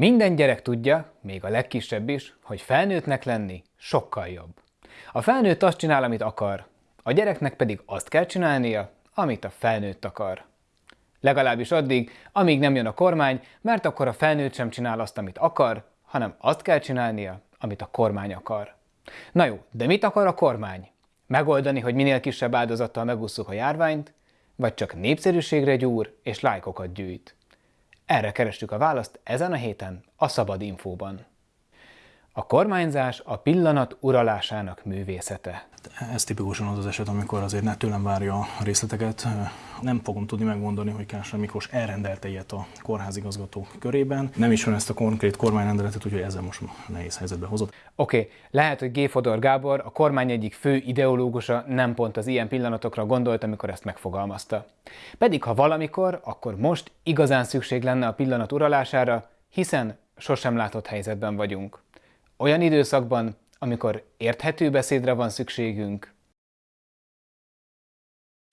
Minden gyerek tudja, még a legkisebb is, hogy felnőttnek lenni sokkal jobb. A felnőtt azt csinál, amit akar, a gyereknek pedig azt kell csinálnia, amit a felnőtt akar. Legalábbis addig, amíg nem jön a kormány, mert akkor a felnőtt sem csinál azt, amit akar, hanem azt kell csinálnia, amit a kormány akar. Na jó, de mit akar a kormány? Megoldani, hogy minél kisebb áldozattal megusszuk a járványt, vagy csak népszerűségre gyúr és lájkokat gyűjt? Erre kerestük a választ ezen a héten a Szabad Infóban. A kormányzás a pillanat uralásának művészete. Ez tipikusan az az eset, amikor azért ne tőlem várja a részleteket. Nem fogom tudni megmondani, hogy Kásra Miklós elrendelte ilyet a kórházigazgató körében. Nem is van ezt a konkrét kormányrendeletet, úgyhogy ezzel most nehéz helyzetbe hozott. Oké, okay. lehet, hogy G. Fodor Gábor, a kormány egyik fő ideológusa nem pont az ilyen pillanatokra gondolt, amikor ezt megfogalmazta. Pedig ha valamikor, akkor most igazán szükség lenne a pillanat uralására, hiszen sosem látott helyzetben vagyunk. Olyan időszakban, amikor érthető beszédre van szükségünk,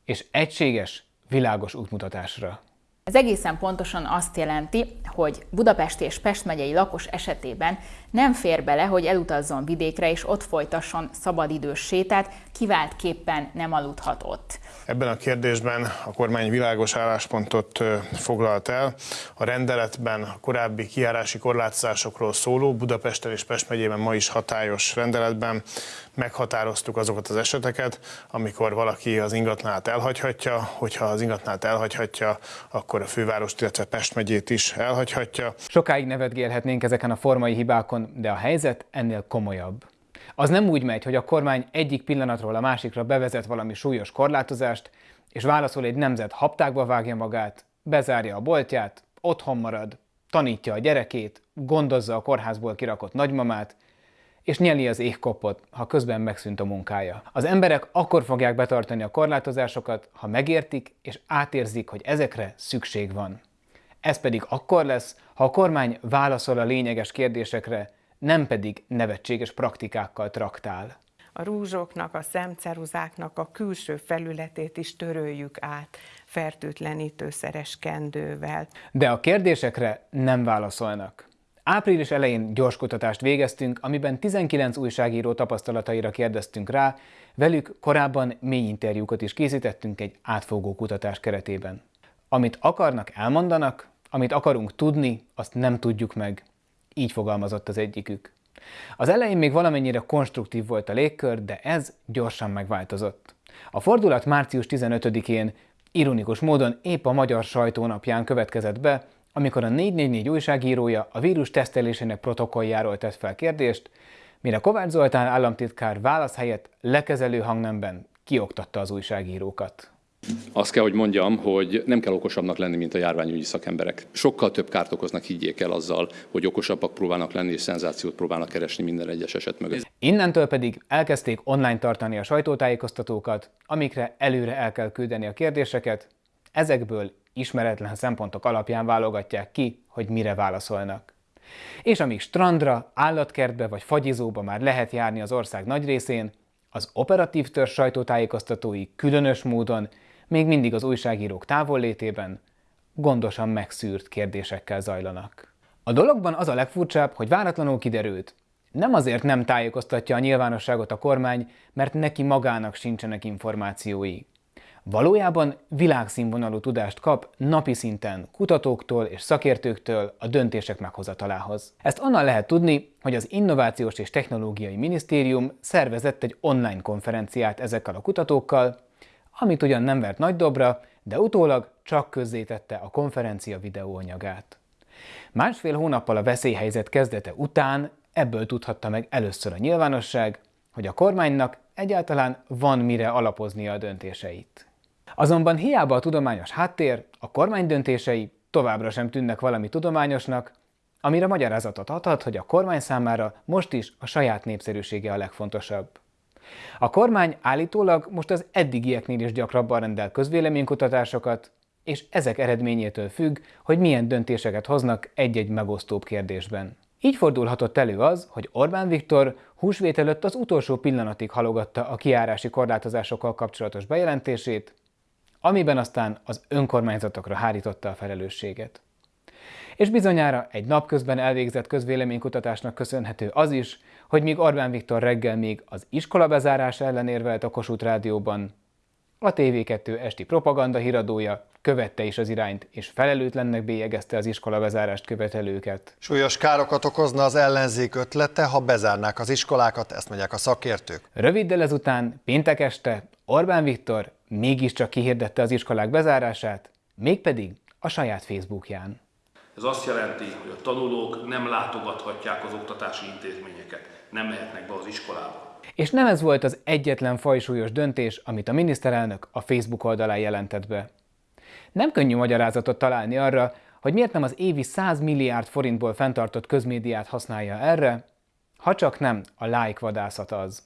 és egységes, világos útmutatásra. Ez egészen pontosan azt jelenti, hogy Budapest és Pest megyei lakos esetében nem fér bele, hogy elutazzon vidékre és ott folytasson szabadidős sétát, kiváltképpen nem aludhat ott. Ebben a kérdésben a kormány világos álláspontot foglalt el. A rendeletben a korábbi kiárási korlátozásokról szóló Budapesten és Pest megyében ma is hatályos rendeletben meghatároztuk azokat az eseteket, amikor valaki az ingatlanát elhagyhatja, hogyha az ingatlanát elhagyhatja, akkor a fővárost, illetve Pest megyét is elhagyhatja. Sokáig nevetgélhetnénk ezeken a formai hibákon, de a helyzet ennél komolyabb. Az nem úgy megy, hogy a kormány egyik pillanatról a másikra bevezet valami súlyos korlátozást, és válaszol egy nemzet haptákba vágja magát, bezárja a boltját, otthon marad, tanítja a gyerekét, gondozza a kórházból kirakott nagymamát, és nyeli az égkopot, ha közben megszűnt a munkája. Az emberek akkor fogják betartani a korlátozásokat, ha megértik és átérzik, hogy ezekre szükség van. Ez pedig akkor lesz, ha a kormány válaszol a lényeges kérdésekre, nem pedig nevetséges praktikákkal traktál. A rúzsoknak, a szemceruzáknak a külső felületét is töröljük át fertőtlenítőszeres kendővel. De a kérdésekre nem válaszolnak. Április elején gyors kutatást végeztünk, amiben 19 újságíró tapasztalataira kérdeztünk rá, velük korábban mély interjúkat is készítettünk egy átfogó kutatás keretében. Amit akarnak, elmondanak, amit akarunk tudni, azt nem tudjuk meg. Így fogalmazott az egyikük. Az elején még valamennyire konstruktív volt a légkör, de ez gyorsan megváltozott. A fordulat március 15-én ironikus módon épp a magyar sajtónapján következett be, amikor a 444 újságírója a vírus tesztelésének protokolljáról tett fel kérdést, mire Kovács Zoltán államtitkár válasz helyett lekezelő hangnemben kioktatta az újságírókat. Azt kell, hogy mondjam, hogy nem kell okosabbnak lenni, mint a járványügyi szakemberek. Sokkal több kárt okoznak, higgyék el azzal, hogy okosabbak próbálnak lenni és szenzációt próbálnak keresni minden egyes eset mögött. Innentől pedig elkezdték online tartani a sajtótájékoztatókat, amikre előre el kell küldeni a kérdéseket, ezekből ismeretlen szempontok alapján válogatják ki, hogy mire válaszolnak. És amíg strandra, állatkertbe vagy fagyizóba már lehet járni az ország nagy részén, az operatív törzs sajtótájékoztatói különös módon még mindig az újságírók távollétében gondosan megszűrt kérdésekkel zajlanak. A dologban az a legfurcsább, hogy váratlanul kiderült, nem azért nem tájékoztatja a nyilvánosságot a kormány, mert neki magának sincsenek információi. Valójában világszínvonalú tudást kap napi szinten kutatóktól és szakértőktől a döntések meghozatalához. Ezt onnan lehet tudni, hogy az Innovációs és Technológiai Minisztérium szervezett egy online konferenciát ezekkel a kutatókkal, amit ugyan nem vert nagy dobra, de utólag csak közzétette a konferencia videóanyagát. Másfél hónappal a veszélyhelyzet kezdete után ebből tudhatta meg először a nyilvánosság, hogy a kormánynak egyáltalán van mire alapoznia a döntéseit. Azonban hiába a tudományos háttér, a kormány döntései továbbra sem tűnnek valami tudományosnak, amire magyarázatot adhat, hogy a kormány számára most is a saját népszerűsége a legfontosabb. A kormány állítólag most az eddigieknél is gyakrabban rendel közvéleménykutatásokat, és ezek eredményétől függ, hogy milyen döntéseket hoznak egy-egy megosztóbb kérdésben. Így fordulhatott elő az, hogy Orbán Viktor húsvét előtt az utolsó pillanatig halogatta a kiárási korlátozásokkal kapcsolatos bejelentését, amiben aztán az önkormányzatokra hárította a felelősséget. És bizonyára egy napközben elvégzett közvéleménykutatásnak köszönhető az is, hogy míg Orbán Viktor reggel még az iskola bezárás ellen érvelt a Kossuth Rádióban, a TV2 esti propaganda híradója követte is az irányt, és felelőtlennek bélyegezte az iskola bezárást követelőket. Súlyos károkat okozna az ellenzék ötlete, ha bezárnák az iskolákat, ezt mondják a szakértők. Röviddel ezután, péntek este Orbán Viktor mégiscsak kihirdette az iskolák bezárását, mégpedig a saját Facebookján. Ez azt jelenti, hogy a tanulók nem látogathatják az oktatási intézményeket, nem mehetnek be az iskolába. És nem ez volt az egyetlen fajsúlyos döntés, amit a miniszterelnök a Facebook oldalán jelentett be. Nem könnyű magyarázatot találni arra, hogy miért nem az évi 100 milliárd forintból fenntartott közmédiát használja erre, ha csak nem a like vadászat az.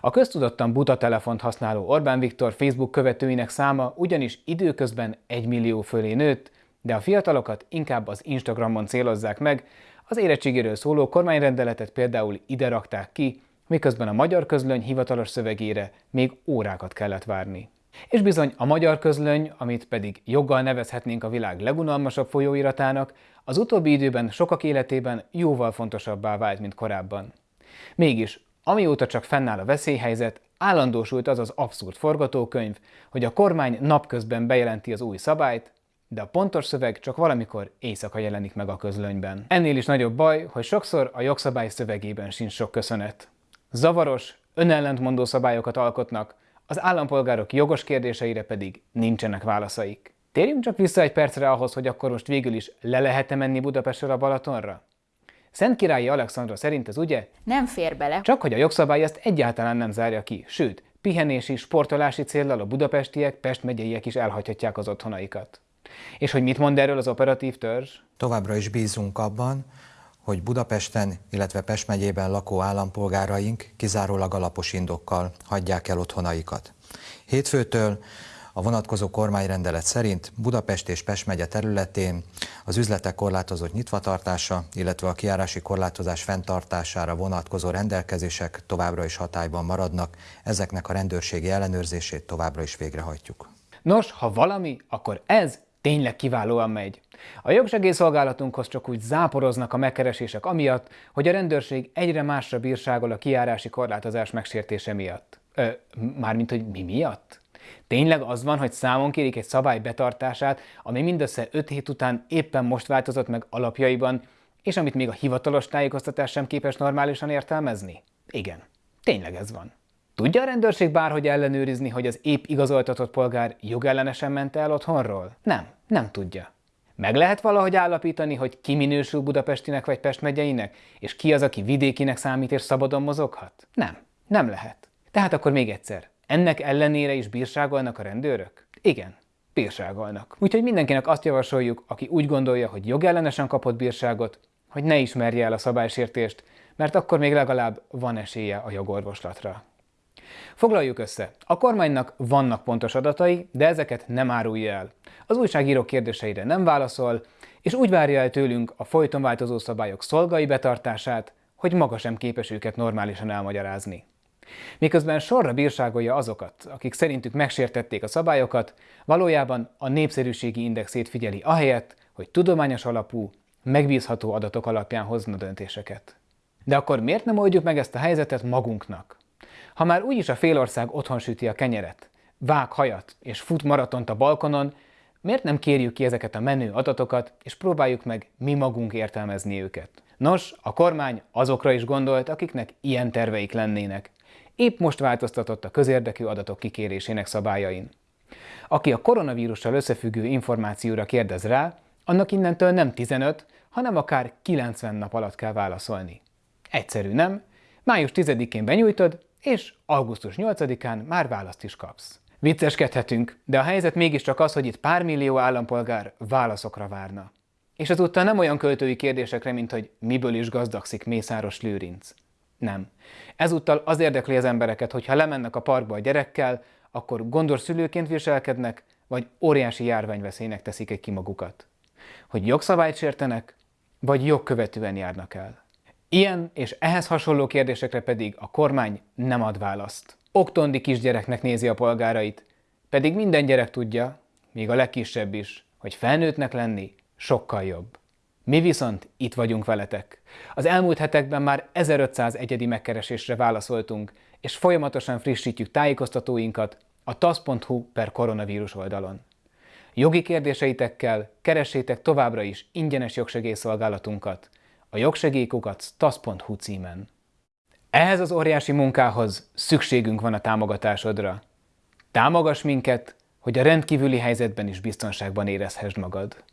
A köztudottan buta telefont használó Orbán Viktor Facebook követőinek száma ugyanis időközben 1 millió fölé nőtt, de a fiatalokat inkább az Instagramon célozzák meg, az érettségéről szóló kormányrendeletet például ide rakták ki, miközben a magyar közlöny hivatalos szövegére még órákat kellett várni. És bizony a magyar közlöny, amit pedig joggal nevezhetnénk a világ legunalmasabb folyóiratának, az utóbbi időben sokak életében jóval fontosabbá vált, mint korábban. Mégis, amióta csak fennáll a veszélyhelyzet, állandósult az az abszurd forgatókönyv, hogy a kormány napközben bejelenti az új szabályt, de a pontos szöveg csak valamikor éjszaka jelenik meg a közlönyben. Ennél is nagyobb baj, hogy sokszor a jogszabály szövegében sincs sok köszönet. Zavaros, önellentmondó szabályokat alkotnak, az állampolgárok jogos kérdéseire pedig nincsenek válaszaik. Térjünk csak vissza egy percre ahhoz, hogy akkor most végül is le lehet-e menni Budapestre a Balatonra? Szent Királyi Alexandra szerint ez ugye? Nem fér bele. Csak hogy a jogszabály ezt egyáltalán nem zárja ki, sőt, pihenési, sportolási céllal a budapestiek, Pest megyeiek is elhagyhatják az otthonaikat. És hogy mit mond erről az operatív törzs? Továbbra is bízunk abban, hogy Budapesten, illetve Pest megyében lakó állampolgáraink kizárólag alapos indokkal hagyják el otthonaikat. Hétfőtől a vonatkozó kormányrendelet szerint Budapest és Pest megye területén az üzletek korlátozott nyitvatartása, illetve a kiárási korlátozás fenntartására vonatkozó rendelkezések továbbra is hatályban maradnak, ezeknek a rendőrségi ellenőrzését továbbra is végrehajtjuk. Nos, ha valami, akkor ez tényleg kiválóan megy. A jogsegélyszolgálatunkhoz csak úgy záporoznak a megkeresések amiatt, hogy a rendőrség egyre másra bírságol a kiárási korlátozás megsértése miatt. Ö, mármint, hogy mi miatt? Tényleg az van, hogy számon kérik egy szabály betartását, ami mindössze 5 hét után éppen most változott meg alapjaiban, és amit még a hivatalos tájékoztatás sem képes normálisan értelmezni? Igen, tényleg ez van. Tudja a rendőrség bárhogy ellenőrizni, hogy az épp igazoltatott polgár jogellenesen ment el otthonról? Nem, nem tudja. Meg lehet valahogy állapítani, hogy ki minősül Budapestinek vagy Pest megyeinek, és ki az, aki vidékinek számít és szabadon mozoghat? Nem, nem lehet. Tehát akkor még egyszer, ennek ellenére is bírságolnak a rendőrök? Igen, bírságolnak. Úgyhogy mindenkinek azt javasoljuk, aki úgy gondolja, hogy jogellenesen kapott bírságot, hogy ne ismerje el a szabálysértést, mert akkor még legalább van esélye a jogorvoslatra. Foglaljuk össze. A kormánynak vannak pontos adatai, de ezeket nem árulja el. Az újságírók kérdéseire nem válaszol, és úgy várja el tőlünk a folyton változó szabályok szolgai betartását, hogy maga sem képes őket normálisan elmagyarázni. Miközben sorra bírságolja azokat, akik szerintük megsértették a szabályokat, valójában a népszerűségi indexét figyeli ahelyett, hogy tudományos alapú, megbízható adatok alapján hozna döntéseket. De akkor miért nem oldjuk meg ezt a helyzetet magunknak? Ha már úgyis a félország otthon süti a kenyeret, vág hajat és fut maratont a balkonon, miért nem kérjük ki ezeket a menő adatokat, és próbáljuk meg mi magunk értelmezni őket? Nos, a kormány azokra is gondolt, akiknek ilyen terveik lennének. Épp most változtatott a közérdekű adatok kikérésének szabályain. Aki a koronavírussal összefüggő információra kérdez rá, annak innentől nem 15, hanem akár 90 nap alatt kell válaszolni. Egyszerű, nem? Május 10-én benyújtod, és augusztus 8-án már választ is kapsz. Vicceskedhetünk, de a helyzet mégiscsak az, hogy itt pár millió állampolgár válaszokra várna. És ezúttal nem olyan költői kérdésekre, mint hogy miből is gazdagszik Mészáros Lőrinc. Nem. Ezúttal az érdekli az embereket, hogy ha lemennek a parkba a gyerekkel, akkor gondos szülőként viselkednek, vagy óriási járványveszélynek teszik egy ki magukat. Hogy jogszabályt sértenek, vagy jogkövetően járnak el. Ilyen és ehhez hasonló kérdésekre pedig a kormány nem ad választ. Oktondi kisgyereknek nézi a polgárait, pedig minden gyerek tudja, még a legkisebb is, hogy felnőttnek lenni sokkal jobb. Mi viszont itt vagyunk veletek. Az elmúlt hetekben már 1500 egyedi megkeresésre válaszoltunk, és folyamatosan frissítjük tájékoztatóinkat a tasz.hu per koronavírus oldalon. Jogi kérdéseitekkel keressétek továbbra is ingyenes jogsegélyszolgálatunkat, a jogsegélykukat tasz.hu címen. Ehhez az óriási munkához szükségünk van a támogatásodra. Támogass minket, hogy a rendkívüli helyzetben is biztonságban érezhessd magad.